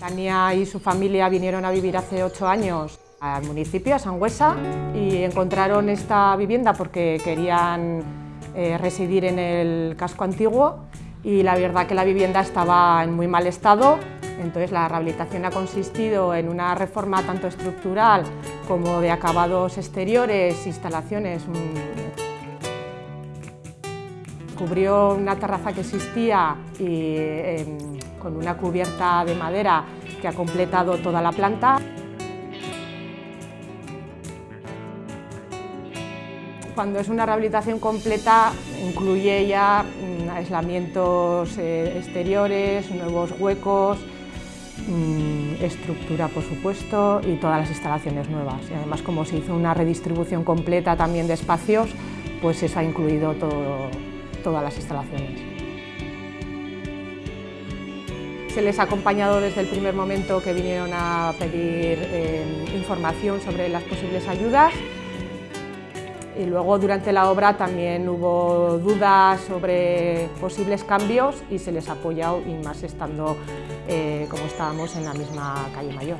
Tania y su familia vinieron a vivir hace ocho años al municipio, a Sangüesa, y encontraron esta vivienda porque querían eh, residir en el casco antiguo y la verdad que la vivienda estaba en muy mal estado, entonces la rehabilitación ha consistido en una reforma tanto estructural como de acabados exteriores, instalaciones. Cubrió una terraza que existía y, em, con una cubierta de madera que ha completado toda la planta. Cuando es una rehabilitación completa, incluye ya mm, aislamientos eh, exteriores, nuevos huecos, mm, estructura por supuesto y todas las instalaciones nuevas. Y además como se hizo una redistribución completa también de espacios, pues eso ha incluido todas las instalaciones. Se les ha acompañado desde el primer momento que vinieron a pedir eh, información sobre las posibles ayudas y luego durante la obra también hubo dudas sobre posibles cambios y se les ha apoyado y más estando eh, como estábamos en la misma calle mayor.